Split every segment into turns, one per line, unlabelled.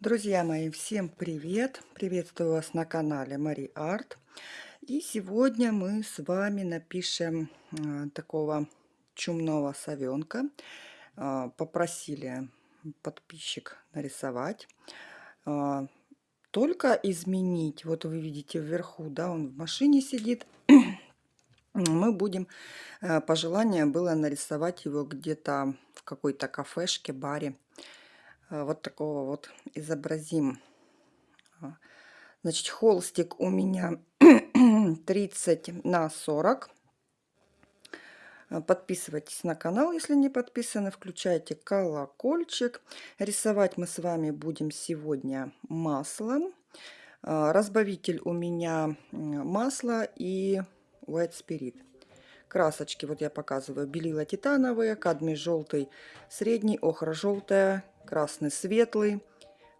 Друзья мои, всем привет! Приветствую вас на канале Мари Арт. И сегодня мы с вами напишем э, такого чумного совенка. Э, попросили подписчик нарисовать. Э, только изменить, вот вы видите вверху, да, он в машине сидит. мы будем, э, пожелание было нарисовать его где-то в какой-то кафешке, баре Э, вот такого вот изобразим. А, значит, холстик у меня 30 на 40. Э, подписывайтесь на канал, если не подписаны. Включайте колокольчик. Рисовать мы с вами будем сегодня маслом. Э, разбавитель у меня масло и White Spirit. Красочки вот я показываю. Белила титановые, кадмий желтый средний, охра желтая, красный светлый,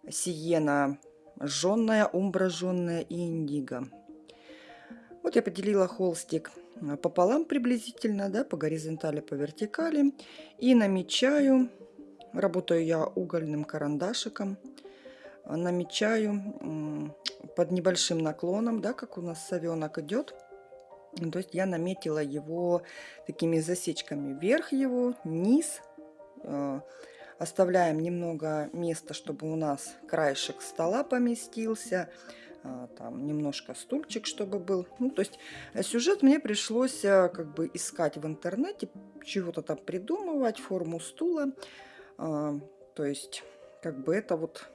сиена жженная, умбра жженная и индиго. Вот я поделила холстик пополам приблизительно, да, по горизонтали, по вертикали. И намечаю, работаю я угольным карандашиком, намечаю под небольшим наклоном, да, как у нас совенок идет. То есть я наметила его такими засечками. Вверх его, низ, э, Оставляем немного места, чтобы у нас краешек стола поместился. А, там немножко стульчик, чтобы был. Ну, то есть э, сюжет мне пришлось э, как бы искать в интернете, чего-то там придумывать, форму стула. А, то есть как бы это вот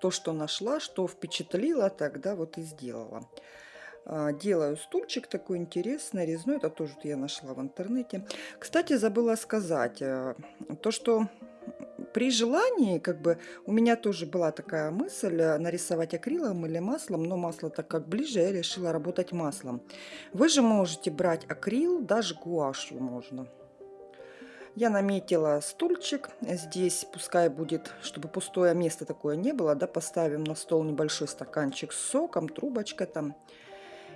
то, что нашла, что впечатлила, тогда вот и сделала. А, делаю стульчик такой интересный, резной. Это тоже я нашла в интернете. Кстати, забыла сказать, э, то, что при желании, как бы, у меня тоже была такая мысль э, нарисовать акрилом или маслом, но масло так как ближе, я решила работать маслом. Вы же можете брать акрил, даже гуашью можно. Я наметила стульчик. Здесь пускай будет, чтобы пустое место такое не было, да, поставим на стол небольшой стаканчик с соком, трубочка там.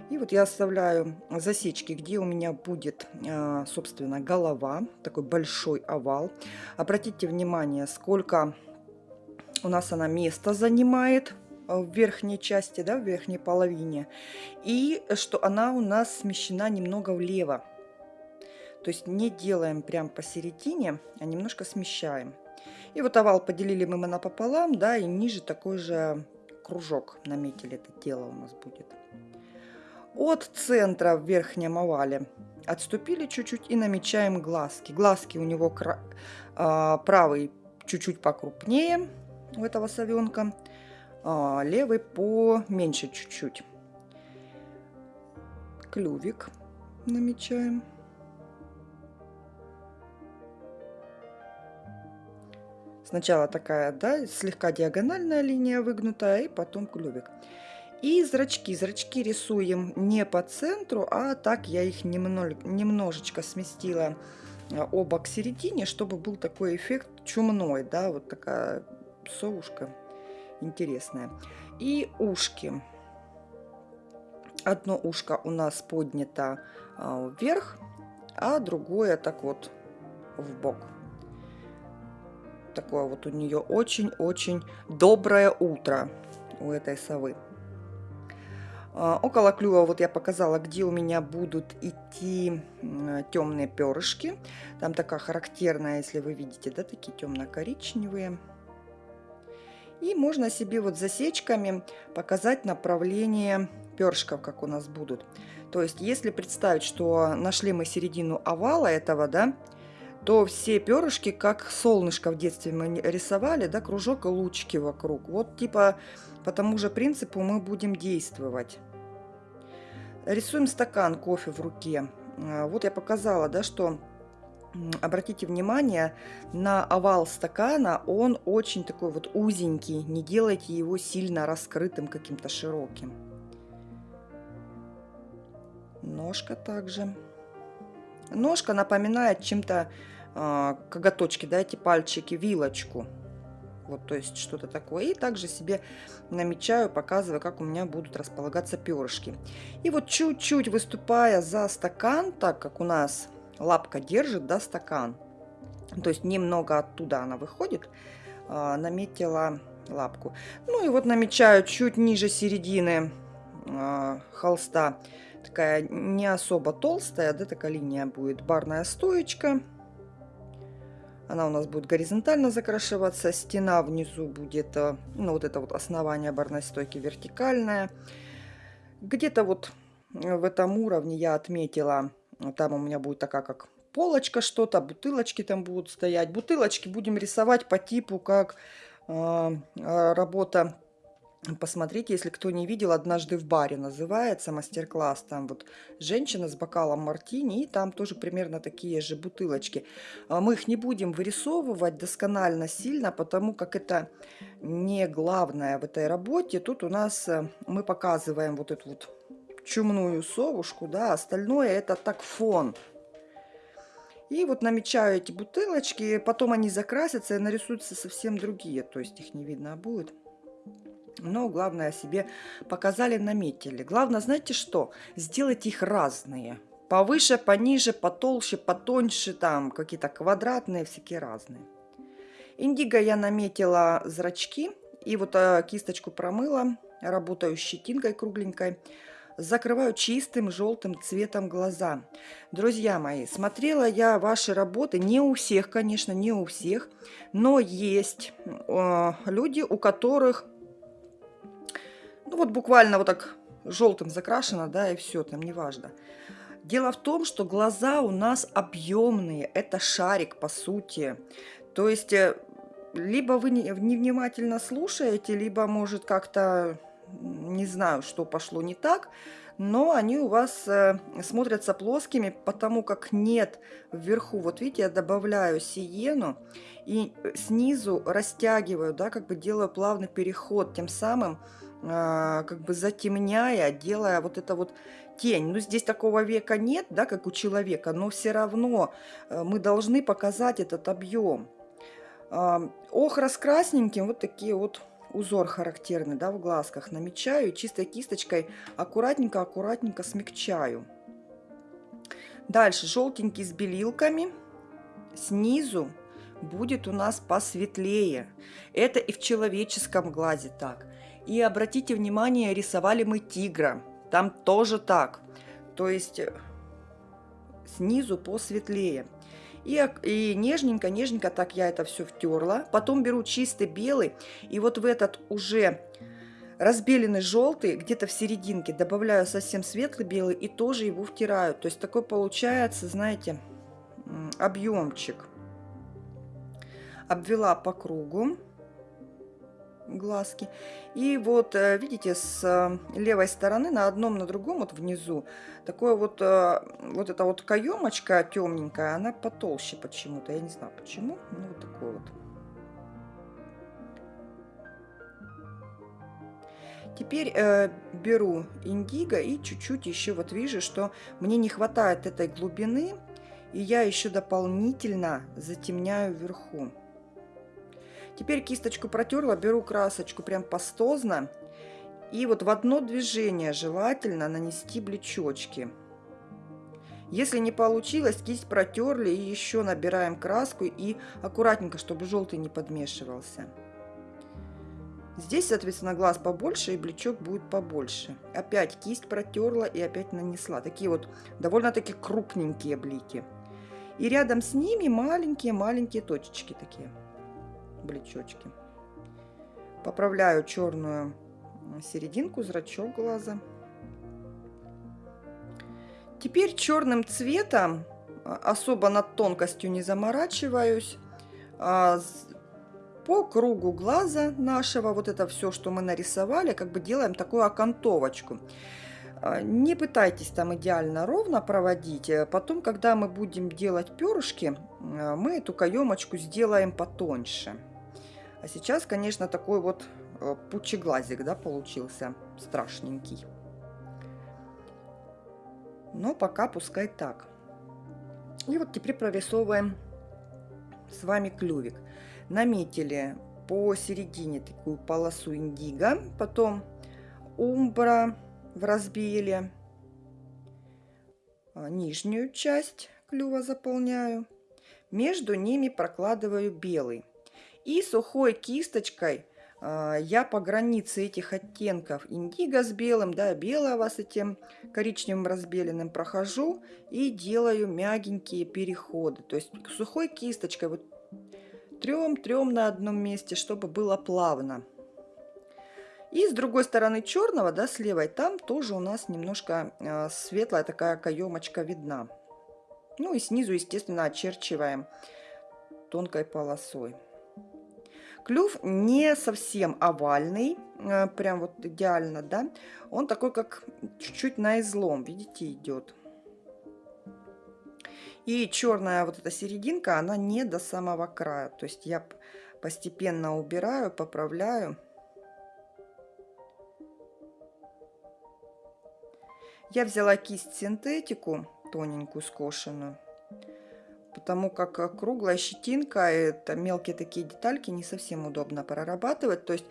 И вот я оставляю засечки, где у меня будет, а, собственно, голова, такой большой овал. Обратите внимание, сколько у нас она места занимает в верхней части, да, в верхней половине. И что она у нас смещена немного влево. То есть не делаем прям посередине, а немножко смещаем. И вот овал поделили мы напополам, да, и ниже такой же кружок наметили это дело у нас будет от центра в верхнем овале. Отступили чуть-чуть и намечаем глазки. Глазки у него а, правый чуть-чуть покрупнее у этого совенка, а, левый поменьше чуть-чуть. Клювик намечаем. Сначала такая, да, слегка диагональная линия выгнутая, и потом клювик. И зрачки. Зрачки рисуем не по центру, а так я их немножечко сместила а, оба к середине, чтобы был такой эффект чумной, да, вот такая совушка интересная. И ушки. Одно ушко у нас поднято а, вверх, а другое так вот в бок. Такое вот у нее очень-очень доброе утро у этой совы. А, около клюва вот я показала, где у меня будут идти темные перышки. Там такая характерная, если вы видите, да, такие темно-коричневые. И можно себе вот засечками показать направление перышков, как у нас будут. То есть, если представить, что нашли мы середину овала этого, да, то все перышки, как солнышко в детстве мы рисовали, да, кружок и лучики вокруг. Вот типа по тому же принципу мы будем действовать. Рисуем стакан кофе в руке. А, вот я показала, да, что обратите внимание на овал стакана, он очень такой вот узенький, не делайте его сильно раскрытым, каким-то широким. Ножка также. Ножка напоминает чем-то коготочки, да, эти пальчики, вилочку. Вот, то есть что-то такое. И также себе намечаю, показываю, как у меня будут располагаться перышки. И вот чуть-чуть выступая за стакан, так как у нас лапка держит, да, стакан, то есть немного оттуда она выходит, а, наметила лапку. Ну и вот намечаю чуть ниже середины а, холста, такая не особо толстая, да, такая линия будет, барная стоечка. Она у нас будет горизонтально закрашиваться, стена внизу будет, э, ну вот это вот основание барной стойки вертикальное. Где-то вот в этом уровне я отметила, там у меня будет такая как полочка что-то, бутылочки там будут стоять. Бутылочки будем рисовать по типу как э, работа Посмотрите, если кто не видел, однажды в баре называется мастер-класс. Там вот женщина с бокалом мартини, и там тоже примерно такие же бутылочки. А мы их не будем вырисовывать досконально сильно, потому как это не главное в этой работе. Тут у нас э, мы показываем вот эту вот чумную совушку, да, остальное это так фон. И вот намечаю эти бутылочки, потом они закрасятся и нарисуются совсем другие, то есть их не видно будет. Но главное себе показали, наметили. Главное, знаете что? Сделать их разные. Повыше, пониже, потолще, потоньше, там какие-то квадратные, всякие разные. Индиго я наметила зрачки и вот э, кисточку промыла, работаю щетинкой кругленькой. Закрываю чистым желтым цветом глаза. Друзья мои, смотрела я ваши работы, не у всех, конечно, не у всех, но есть э, люди, у которых ну вот буквально вот так желтым закрашено, да, и все, там неважно. Дело в том, что глаза у нас объемные, это шарик по сути. То есть, э, либо вы невнимательно слушаете, либо, может, как-то, не знаю, что пошло не так, но они у вас э, смотрятся плоскими, потому как нет вверху. Вот видите, я добавляю сиену и снизу растягиваю, да, как бы делаю плавный переход, тем самым как бы затемняя, делая вот это вот тень. Ну, здесь такого века нет, да, как у человека, но все равно э, мы должны показать этот объем. А, охра с вот такие вот узор характерный, да, в глазках намечаю. чистой кисточкой аккуратненько-аккуратненько смягчаю. Дальше желтенький с белилками. Снизу будет у нас посветлее. Это и в человеческом глазе так. И обратите внимание, рисовали мы тигра. Там тоже так. То есть э, снизу посветлее. И, и нежненько, нежненько так я это все втерла. Потом беру чистый белый. И вот в этот уже разбеленный желтый, где-то в серединке, добавляю совсем светлый белый и тоже его втираю. То есть такой получается, знаете, объемчик. Обвела по кругу глазки. И вот, э, видите, с э, левой стороны на одном, на другом, вот внизу, такое вот, э, вот эта вот каемочка темненькая, она потолще почему-то. Я не знаю почему, ну вот такой вот. Теперь э, беру индиго и чуть-чуть еще вот вижу, что мне не хватает этой глубины, и я еще дополнительно затемняю вверху. Теперь кисточку протерла, беру красочку прям пастозно. И вот в одно движение желательно нанести блечочки. Если не получилось, кисть протерли и еще набираем краску и аккуратненько, чтобы желтый не подмешивался. Здесь, соответственно, глаз побольше и блечок будет побольше. Опять кисть протерла и опять нанесла. Такие вот довольно-таки крупненькие блики. И рядом с ними маленькие-маленькие точечки такие блечочки. Поправляю черную серединку, зрачок глаза. Теперь черным цветом, а, особо над тонкостью не заморачиваюсь, а, по кругу глаза нашего, вот это все, что мы нарисовали, как бы делаем такую окантовочку. А, не пытайтесь там идеально ровно проводить. Потом, когда мы будем делать перышки, мы эту каемочку сделаем потоньше. А сейчас, конечно, такой вот э, пучеглазик, да, получился страшненький. Но пока пускай так. И вот теперь прорисовываем с вами клювик. Наметили посередине такую полосу индиго, потом умбра в разбеле, а, нижнюю часть клюва заполняю, между ними прокладываю белый. И сухой кисточкой а, я по границе этих оттенков индиго с белым, да, белого с этим коричневым разбеленным прохожу и делаю мягенькие переходы. То есть сухой кисточкой вот трем-трем на одном месте, чтобы было плавно. И с другой стороны черного, да, с левой, там тоже у нас немножко э, светлая такая каемочка видна. Ну и снизу, естественно, очерчиваем тонкой полосой. Клюв не совсем овальный, э, прям вот идеально, да. Он такой, как чуть-чуть на излом, видите, идет. И черная вот эта серединка, она не до самого края. То есть я постепенно убираю, поправляю. Я взяла кисть синтетику, тоненькую, скошенную потому как э, круглая щетинка, это мелкие такие детальки, не совсем удобно прорабатывать. То есть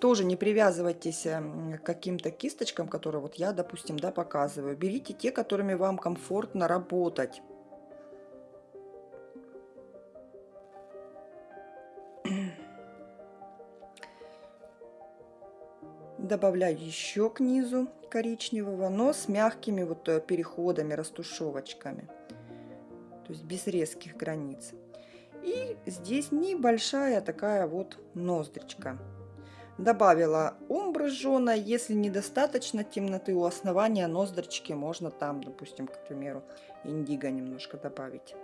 тоже не привязывайтесь эм, к каким-то кисточкам, которые вот я, допустим, да, показываю. Берите те, которыми вам комфортно работать. Добавляю еще к низу коричневого, но с мягкими вот э, переходами, растушевочками то есть без резких границ. И здесь небольшая такая вот ноздричка. Добавила умбры жженой. Если недостаточно темноты у основания ноздрички, можно там, допустим, к примеру, индиго немножко добавить.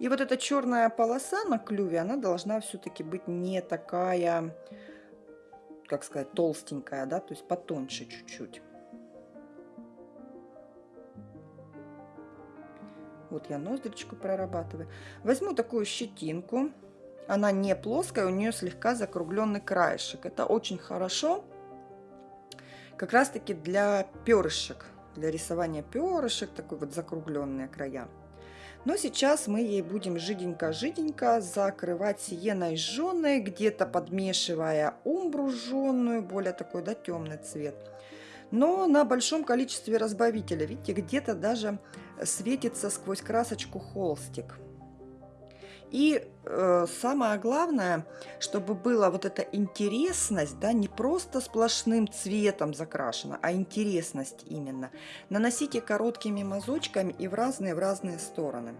И вот эта черная полоса на клюве, она должна все-таки быть не такая, как сказать, толстенькая, да, то есть потоньше чуть-чуть. Вот я ноздричку прорабатываю. Возьму такую щетинку. Она не плоская, у нее слегка закругленный краешек. Это очень хорошо как раз таки для перышек, для рисования перышек, такой вот закругленные края. Но сейчас мы ей будем жиденько-жиденько закрывать сиеной жженой, где-то подмешивая умбру жженую, более такой да, темный цвет но на большом количестве разбавителя. Видите, где-то даже светится сквозь красочку холстик. И э, самое главное, чтобы была вот эта интересность, да, не просто сплошным цветом закрашена, а интересность именно. Наносите короткими мазочками и в разные, в разные стороны.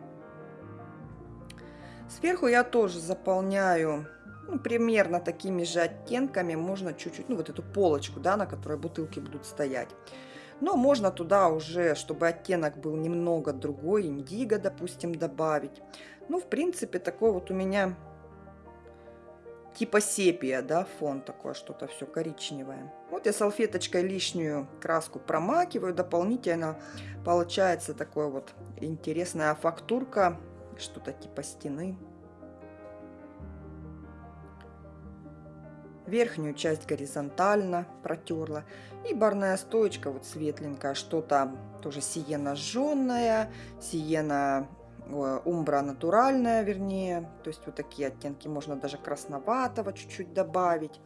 Сверху я тоже заполняю ну, примерно такими же оттенками можно чуть-чуть, ну, вот эту полочку, да, на которой бутылки будут стоять. Но можно туда уже, чтобы оттенок был немного другой, индиго, допустим, добавить. Ну, в принципе, такой вот у меня типа сепия, да, фон такой, что-то все коричневое. Вот я салфеточкой лишнюю краску промакиваю, дополнительно получается такой вот интересная фактурка, что-то типа стены. Верхнюю часть горизонтально протерла. И барная стоечка вот светленькая, что-то тоже сиена жженная, сиена умбра натуральная, вернее. То есть вот такие оттенки можно даже красноватого чуть-чуть добавить.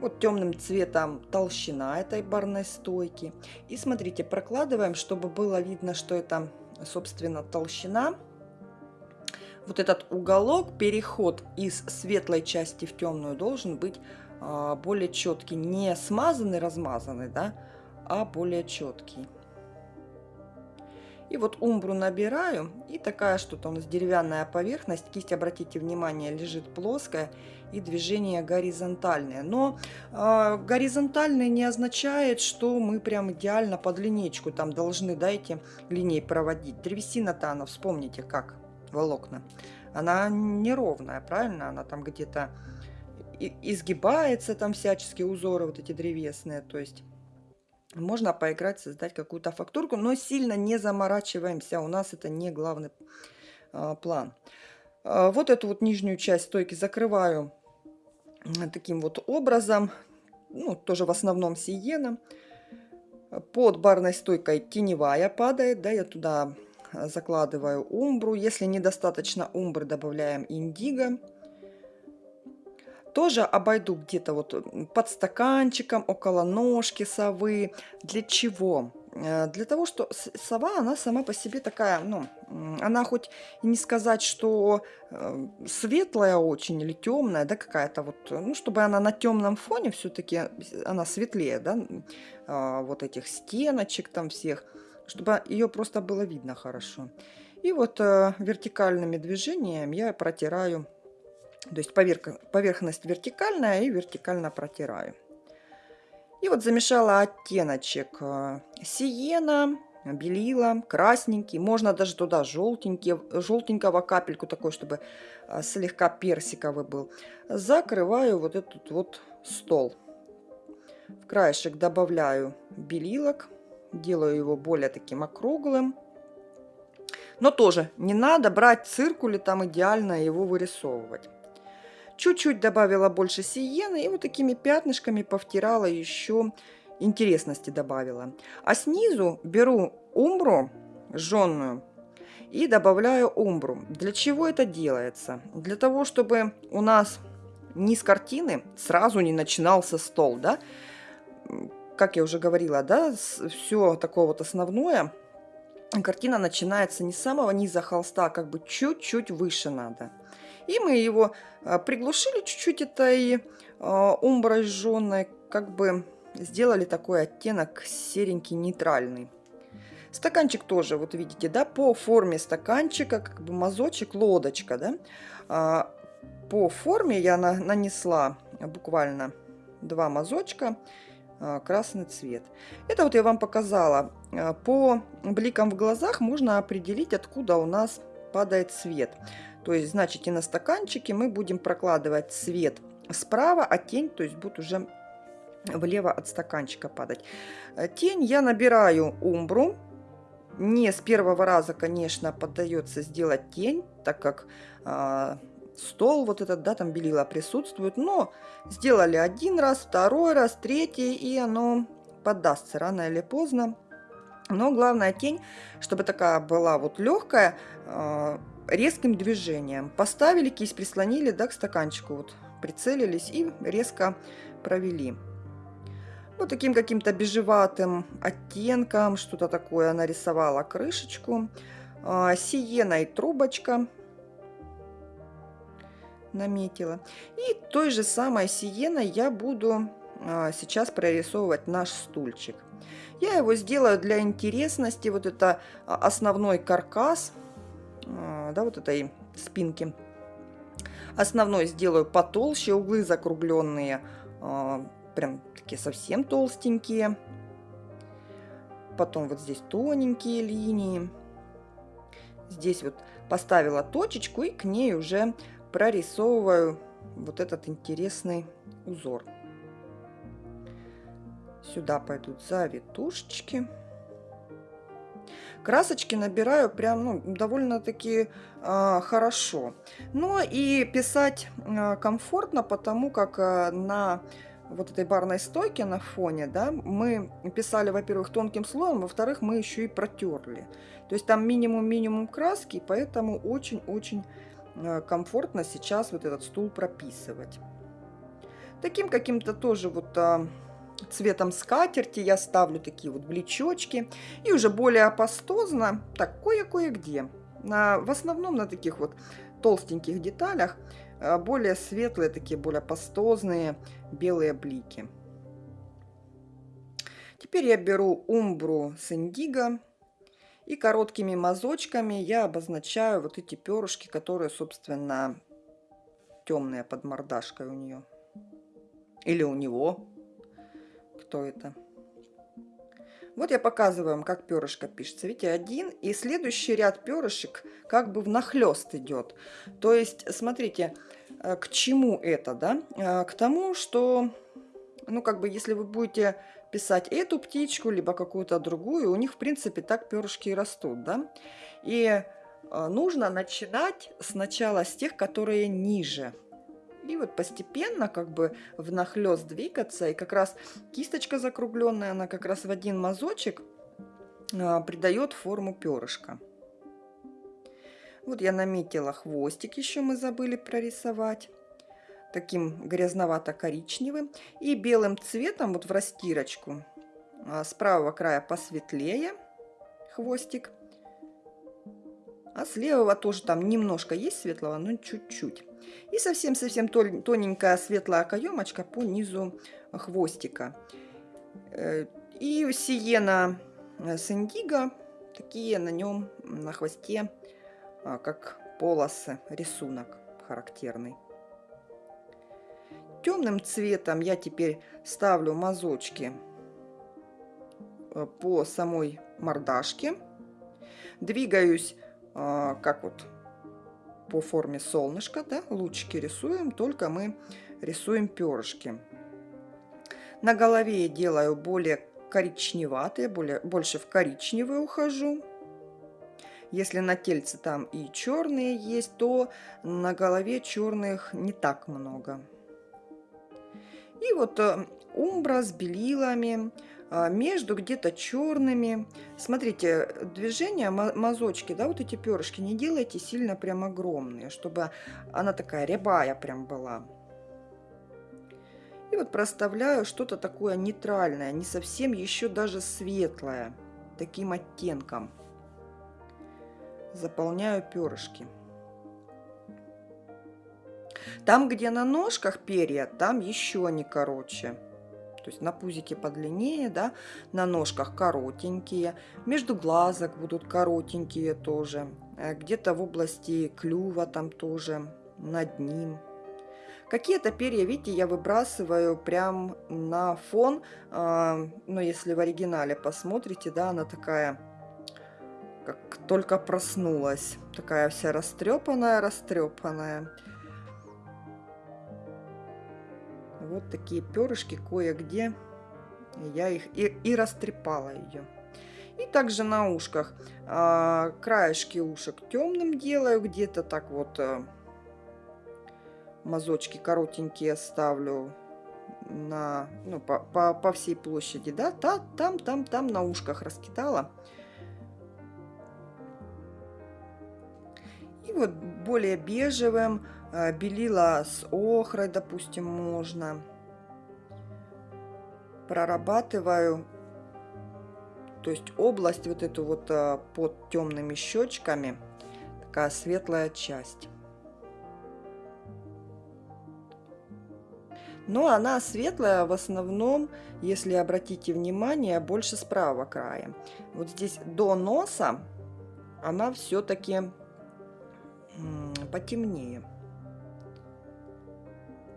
Вот темным цветом толщина этой барной стойки. И смотрите, прокладываем, чтобы было видно, что это, собственно, толщина вот этот уголок, переход из светлой части в темную должен быть а, более четкий. Не смазанный, размазанный, да, а более четкий. И вот умбру набираю. И такая что-то у нас деревянная поверхность. Кисть, обратите внимание, лежит плоская. И движение горизонтальное. Но э, горизонтальное не означает, что мы прям идеально под линейку там должны, да, эти линии проводить. Древесина-то она, вспомните, как волокна, она неровная, правильно? Она там где-то изгибается, там всяческие узоры вот эти древесные. То есть можно поиграть, создать какую-то фактурку, но сильно не заморачиваемся. У нас это не главный а, план. А, вот эту вот нижнюю часть стойки закрываю таким вот образом. Ну, тоже в основном сиеном. Под барной стойкой теневая падает, да, я туда закладываю умбру. Если недостаточно умбры, добавляем индиго. тоже обойду где-то вот под стаканчиком, около ножки совы. Для чего? Э, для того, что сова, она сама по себе такая, ну, она хоть не сказать, что э, светлая очень или темная, да, какая-то вот, ну, чтобы она на темном фоне все-таки, она светлее, да, а, вот этих стеночек там всех, чтобы ее просто было видно хорошо. И вот э, вертикальными движениями я протираю, то есть поверх, поверхность вертикальная и вертикально протираю. И вот замешала оттеночек э, сиена, белила, красненький, можно даже туда желтенький, желтенького капельку такой, чтобы э, слегка персиковый был. Закрываю вот этот вот стол. В краешек добавляю белилок, делаю его более таким округлым. Но тоже не надо брать циркули, там идеально его вырисовывать. Чуть-чуть добавила больше сиены и вот такими пятнышками повтирала еще интересности добавила. А снизу беру умбру жженную и добавляю умбру. Для чего это делается? Для того, чтобы у нас низ картины сразу не начинался стол, да? Как я уже говорила, да, все такое вот основное, картина начинается не с самого низа холста, а как бы чуть-чуть выше надо. И мы его а, приглушили чуть-чуть этой а, умброй жженой, как бы сделали такой оттенок серенький, нейтральный. Стаканчик тоже, вот видите, да, по форме стаканчика, как бы мазочек, лодочка, да. А, по форме я на, нанесла буквально два мазочка, красный цвет. Это вот я вам показала. По бликам в глазах можно определить, откуда у нас падает свет. То есть, значит, и на стаканчике мы будем прокладывать цвет справа, а тень, то есть, будет уже влево от стаканчика падать. Э, тень я набираю умбру. Не с первого раза, конечно, поддается сделать тень, так как стол вот этот, да, там белила присутствует. Но сделали один раз, второй раз, третий, и оно поддастся рано или поздно. Но главная тень, чтобы такая была вот легкая, э, резким движением. Поставили кисть, прислонили да, к стаканчику, вот, прицелились и резко провели. Вот таким каким-то бежеватым оттенком, что-то такое нарисовала крышечку. Сиена и трубочка наметила. И той же самой сиеной я буду а, сейчас прорисовывать наш стульчик. Я его сделаю для интересности. Вот это а, основной каркас а, да, вот этой спинки. Основной сделаю потолще, углы закругленные, прям такие совсем толстенькие. Потом вот здесь тоненькие линии. Здесь вот поставила точечку и к ней уже прорисовываю вот этот интересный узор. Сюда пойдут завитушечки. Красочки набираю прям ну, довольно-таки э, хорошо. Но и писать э, комфортно, потому как э, на вот этой барной стойке на фоне, да, мы писали, во-первых, тонким слоем, во-вторых, мы еще и протерли. То есть там минимум-минимум краски, поэтому очень-очень комфортно сейчас вот этот стул прописывать. Таким каким-то тоже вот цветом скатерти я ставлю такие вот блечочки. И уже более апостозно, так, кое-кое-где. На, в основном на таких вот толстеньких деталях а, более светлые, такие более пастозные белые блики. Теперь я беру умбру с индиго и короткими мазочками я обозначаю вот эти перышки, которые, собственно, темные под мордашкой у нее. Или у него кто это. Вот я показываю вам, как перышко пишется. Видите, один. И следующий ряд перышек как бы внахлест идет. То есть, смотрите, э, к чему это, да? Э, к тому, что, ну, как бы, если вы будете писать эту птичку, либо какую-то другую, у них, в принципе, так перышки и растут, да? И э, нужно начинать сначала с тех, которые ниже. И вот постепенно как бы внахлёст двигаться. И как раз кисточка закругленная, она как раз в один мазочек а, придает форму перышка. Вот я наметила хвостик, еще мы забыли прорисовать. Таким грязновато-коричневым. И белым цветом вот в растирочку а, с правого края посветлее хвостик. А с левого тоже там немножко есть светлого, но чуть-чуть. И совсем-совсем тоненькая светлая каемочка по низу хвостика. Э, и сиена э, с индиго, такие на нем, на хвосте, а, как полосы, рисунок характерный. Темным цветом я теперь ставлю мазочки э, по самой мордашке. Двигаюсь а, как вот по форме солнышка, да, лучики рисуем, только мы рисуем перышки. На голове я делаю более коричневатые, более, больше в коричневый ухожу. Если на тельце там и черные есть, то на голове черных не так много. И вот э, умбра с белилами, а, между где-то черными. Смотрите, движения, мазочки, да, вот эти перышки, не делайте сильно прям огромные, чтобы она такая рябая прям была. И вот проставляю что-то такое нейтральное, не совсем еще даже светлое, таким оттенком. Заполняю перышки. Там, где на ножках перья, там еще не короче. То есть на пузике подлиннее, да, на ножках коротенькие, между глазок будут коротенькие тоже, э, где-то в области клюва там тоже, над ним. Какие-то перья, видите, я выбрасываю прям на фон, э, ну, если в оригинале посмотрите, да, она такая, как только проснулась, такая вся растрепанная, Вот такие перышки кое-где. Я их и, и растрепала ее. И также на ушках. А, краешки ушек темным делаю. Где-то так вот а, мазочки коротенькие ставлю на, ну, по, по, по всей площади. Да, Та, там, там, там на ушках раскидала. И вот более бежевым белила с охрой, допустим, можно. Прорабатываю, то есть область вот эту вот э, под темными щечками, такая светлая часть. Но она светлая в основном, если обратите внимание, больше с правого края. Вот здесь до носа она все-таки потемнее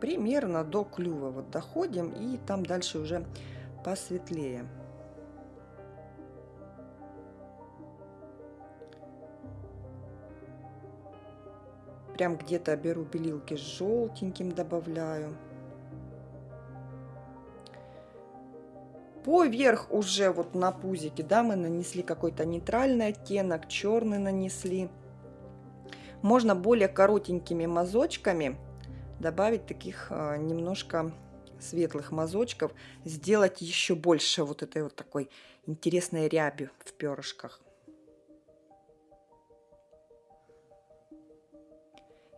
примерно до клюва вот доходим и там дальше уже посветлее. Прям где-то беру белилки с желтеньким добавляю. Поверх уже вот на пузике, да, мы нанесли какой-то нейтральный оттенок, черный нанесли. Можно более коротенькими мазочками добавить таких а, немножко светлых мазочков, сделать еще больше вот этой вот такой интересной ряби в перышках.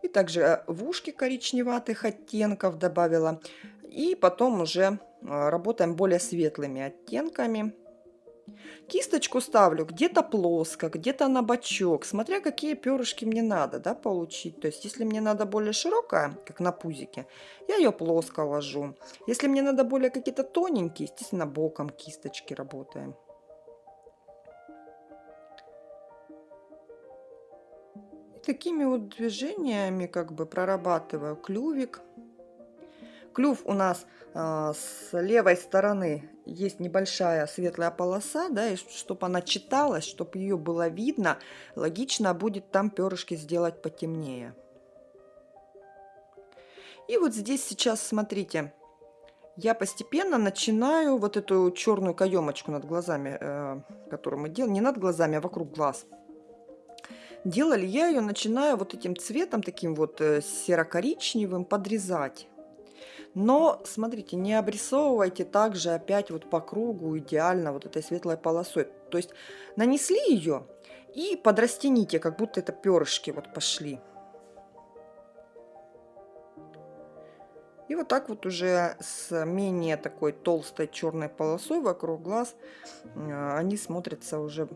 И также а, в ушки коричневатых оттенков добавила. И потом уже а, работаем более светлыми оттенками. Кисточку ставлю где-то плоско, где-то на бочок, смотря какие перышки мне надо да, получить. То есть, если мне надо более широкая, как на пузике, я ее плоско ложу. Если мне надо более какие-то тоненькие, естественно, боком кисточки работаем. И такими вот движениями как бы прорабатываю клювик. Клюв у нас э, с левой стороны есть небольшая светлая полоса, да, и чтобы она читалась, чтобы ее было видно, логично будет там перышки сделать потемнее. И вот здесь сейчас, смотрите, я постепенно начинаю вот эту черную каемочку над глазами, э, которую мы делаем, не над глазами, а вокруг глаз. Делали я ее, начинаю вот этим цветом, таким вот э, серо-коричневым, подрезать. Но, смотрите, не обрисовывайте также опять вот по кругу идеально вот этой светлой полосой. То есть нанесли ее и подрастяните, как будто это перышки вот пошли. И вот так вот уже с менее такой толстой черной полосой вокруг глаз э, они смотрятся уже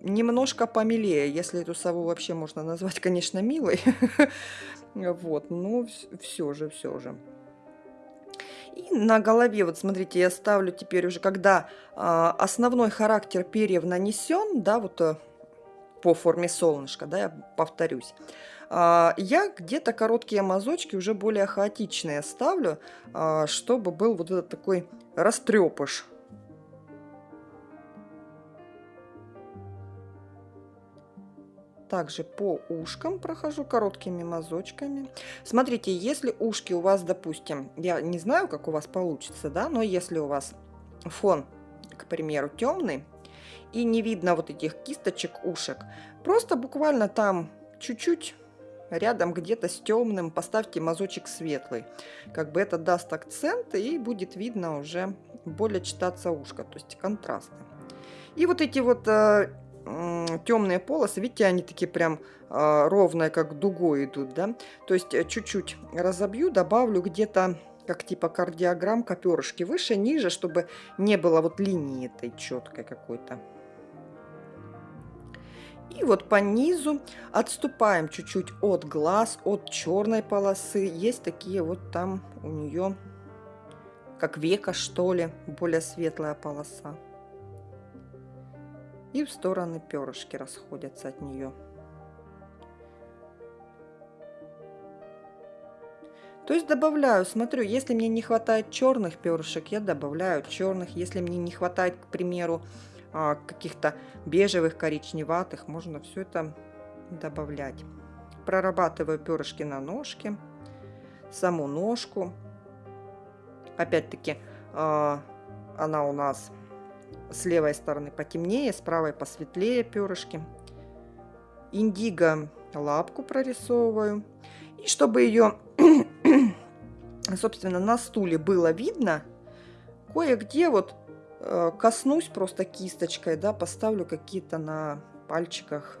немножко помилее, если эту сову вообще можно назвать, конечно, милой. Вот, но все же, все же. И на голове, вот смотрите, я ставлю теперь уже, когда а, основной характер перьев нанесен, да, вот э, по форме солнышка, да, я повторюсь, а, я где-то короткие мазочки уже более хаотичные ставлю, а, чтобы был вот этот такой растрепыш. Также по ушкам прохожу короткими мазочками. Смотрите, если ушки у вас, допустим, я не знаю, как у вас получится, да, но если у вас фон, к примеру, темный, и не видно вот этих кисточек ушек, просто буквально там чуть-чуть рядом где-то с темным поставьте мазочек светлый. Как бы это даст акцент и будет видно уже более читаться ушко, то есть контрастно. И вот эти вот э, темные полосы, видите, они такие прям э, ровные, как дугой идут, да. То есть э, чуть-чуть разобью, добавлю где-то как типа кардиограммка перышки выше, ниже, чтобы не было вот линии этой четкой какой-то. И вот по низу отступаем чуть-чуть от глаз, от черной полосы. Есть такие вот там у нее, как века что ли, более светлая полоса. И в стороны перышки расходятся от нее. То есть добавляю, смотрю, если мне не хватает черных перышек, я добавляю черных. Если мне не хватает, к примеру, а, каких-то бежевых, коричневатых. Можно все это добавлять. Прорабатываю перышки на ножке, саму ножку. Опять-таки а, она у нас с левой стороны потемнее, с правой посветлее перышки. Индиго лапку прорисовываю. И чтобы ее, собственно, на стуле было видно, кое-где вот Э, коснусь просто кисточкой, да, поставлю какие-то на пальчиках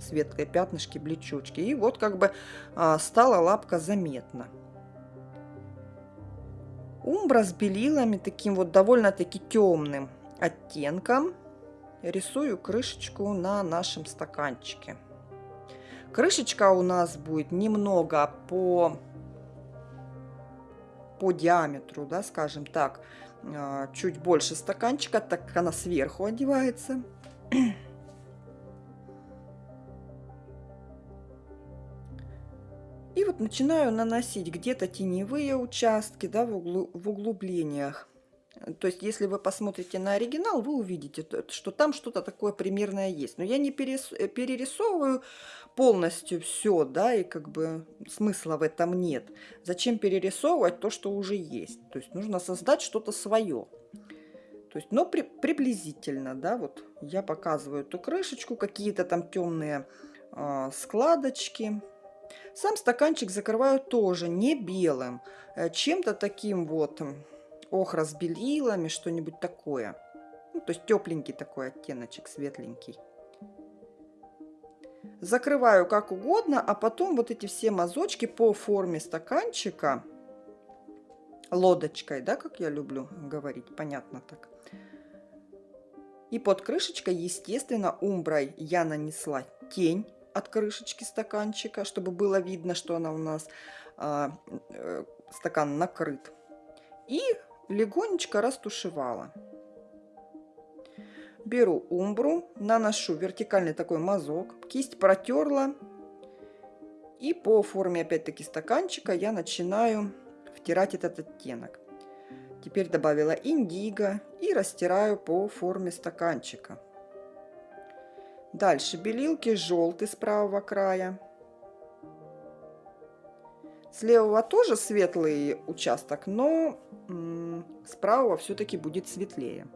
светлые пятнышки, блечочки. И вот как бы а, стала лапка заметна. Умбра с белилами, таким вот довольно-таки темным оттенком, рисую крышечку на нашем стаканчике. Крышечка у нас будет немного по, по диаметру, да, скажем так, а, чуть больше стаканчика, так как она сверху одевается. И вот начинаю наносить где-то теневые участки да, в, углу, в углублениях. То есть, если вы посмотрите на оригинал, вы увидите, что там что-то такое примерное есть. Но я не э, перерисовываю полностью все, да, и как бы смысла в этом нет. Зачем перерисовывать то, что уже есть? То есть, нужно создать что-то свое. То есть, но при, приблизительно, да, вот я показываю эту крышечку, какие-то там темные э, складочки. Сам стаканчик закрываю тоже не белым, э, чем-то таким вот охра с белилами, что-нибудь такое. Ну, то есть тепленький такой оттеночек, светленький. Закрываю как угодно, а потом вот эти все мазочки по форме стаканчика, лодочкой, да, как я люблю говорить, понятно так. И под крышечкой, естественно, умброй я нанесла тень от крышечки стаканчика, чтобы было видно, что она у нас а, э, стакан накрыт. И легонечко растушевала. Беру умбру, наношу вертикальный такой мазок, кисть протерла. И по форме опять-таки стаканчика я начинаю втирать этот оттенок. Теперь добавила индиго и растираю по форме стаканчика. Дальше белилки желтый с правого края. С левого тоже светлый участок, но с правого все-таки будет светлее.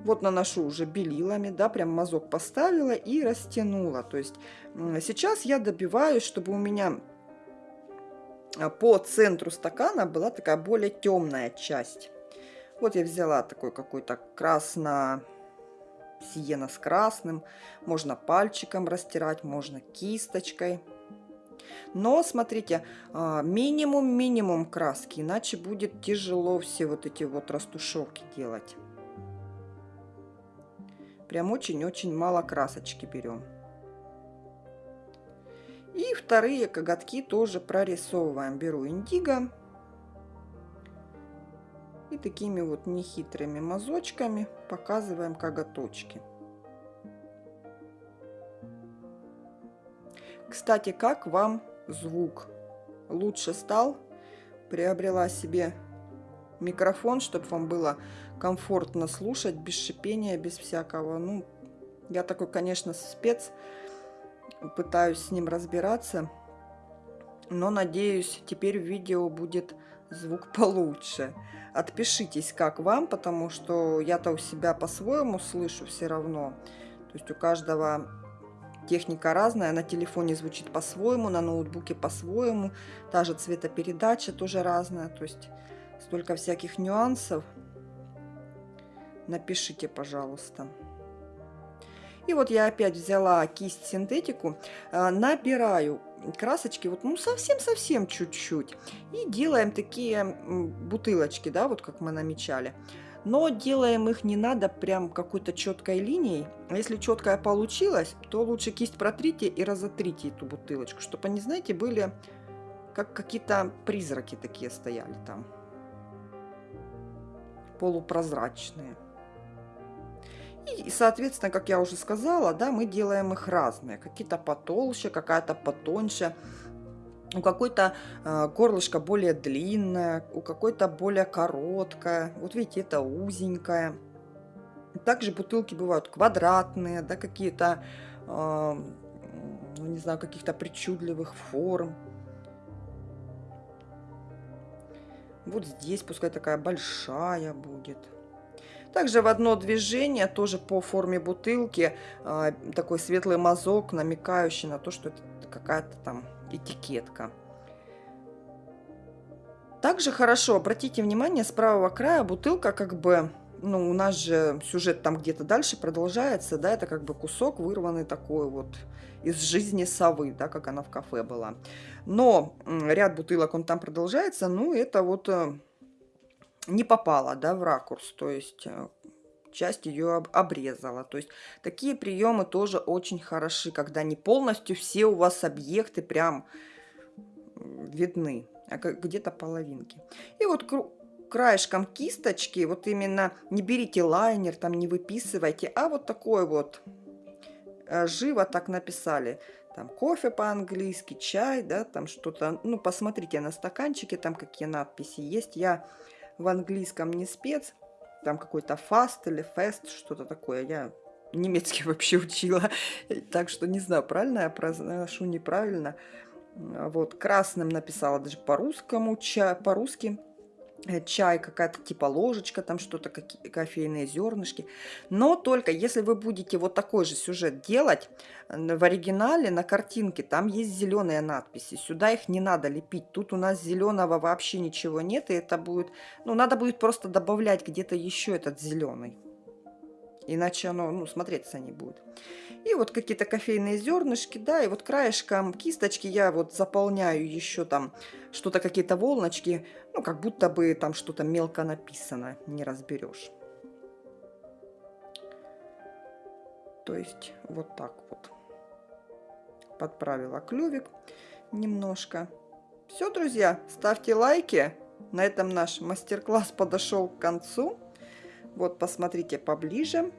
Вот наношу уже белилами, да, прям мазок поставила и растянула. То есть сейчас я добиваюсь, чтобы у меня а, по центру стакана была такая более темная часть. Вот я взяла такой какой-то красно сиена с красным. Можно пальчиком растирать, можно кисточкой. Но, смотрите, минимум-минимум краски, иначе будет тяжело все вот эти вот растушевки делать. Прям очень-очень мало красочки берем. И вторые коготки тоже прорисовываем. Беру индиго. И такими вот нехитрыми мазочками показываем коготочки. Кстати, как вам звук? Лучше стал? Приобрела себе микрофон, чтобы вам было комфортно слушать, без шипения, без всякого. Ну, я такой, конечно, спец, пытаюсь с ним разбираться. Но, надеюсь, теперь в видео будет звук получше. Отпишитесь, как вам, потому что я-то у себя по-своему слышу все равно. То есть у каждого техника разная, на телефоне звучит по-своему, на ноутбуке по-своему, та же цветопередача тоже разная, то есть столько всяких нюансов. Напишите, пожалуйста. И вот я опять взяла кисть синтетику, э, набираю красочки, вот ну совсем-совсем чуть-чуть. И делаем такие бутылочки, да, вот как мы намечали. Но делаем их не надо прям какой-то четкой линией. А если четкая получилась, то лучше кисть протрите и разотрите эту бутылочку, чтобы они, знаете, были как какие-то призраки такие стояли там. Полупрозрачные. И, соответственно, как я уже сказала, да, мы делаем их разные. Какие-то потолще, какая-то потоньше. У какой-то э, горлышко более длинное, у какой-то более короткое. Вот видите, это узенькое. Также бутылки бывают квадратные, да, какие-то, э, не знаю, каких-то причудливых форм. Вот здесь пускай такая большая будет. Также в одно движение, тоже по форме бутылки, э, такой светлый мазок, намекающий на то, что это какая-то там этикетка. Также хорошо, обратите внимание, с правого края бутылка как бы, ну, у нас же сюжет там где-то дальше продолжается, да, это как бы кусок вырванный такой вот из жизни совы, да, как она в кафе была. Но ряд бутылок, он там продолжается, ну, это вот э, не попало, да, в ракурс, то есть э, часть ее обрезала. То есть такие приемы тоже очень хороши, когда не полностью все у вас объекты прям видны, а где-то половинки. И вот краешком кисточки, вот именно не берите лайнер, там не выписывайте, а вот такой вот э, живо так написали. Там кофе по-английски, чай, да, там что-то. Ну, посмотрите на стаканчике, там какие надписи есть. Я в английском не спец, там какой-то фаст или фест, что-то такое. Я немецкий вообще учила, так что не знаю, правильно я произношу, неправильно. Вот, красным написала даже по-русскому, по-русски. Э, чай, какая-то типа ложечка, там что-то, кофейные зернышки. Но только если вы будете вот такой же сюжет делать, в оригинале на картинке там есть зеленые надписи. Сюда их не надо лепить. Тут у нас зеленого вообще ничего нет, и это будет... Ну, надо будет просто добавлять где-то еще этот зеленый. Иначе оно, ну, смотреться не будет. И вот какие-то кофейные зернышки, да, и вот краешком кисточки я вот заполняю еще там что-то, какие-то волночки, ну, как будто бы там что-то мелко написано, не разберешь. То есть вот так вот. Подправила клювик немножко. Все, друзья, ставьте лайки. На этом наш мастер-класс подошел к концу. Вот, посмотрите поближе.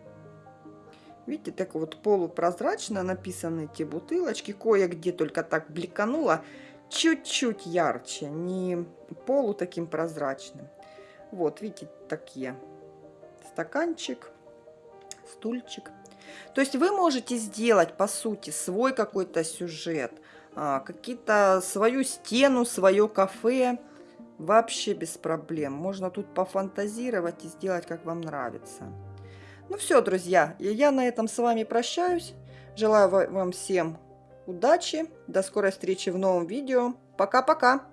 Видите, так вот полупрозрачно написаны эти бутылочки. Кое-где только так бликануло. Чуть-чуть ярче, не полу таким прозрачным. Вот, видите, такие. Стаканчик, стульчик. То есть вы можете сделать, по сути, свой какой-то сюжет, а, какие-то свою стену, свое кафе. Вообще без проблем. Можно тут пофантазировать и сделать, как вам нравится. Ну все, друзья, я на этом с вами прощаюсь. Желаю вам всем удачи. До скорой встречи в новом видео. Пока-пока.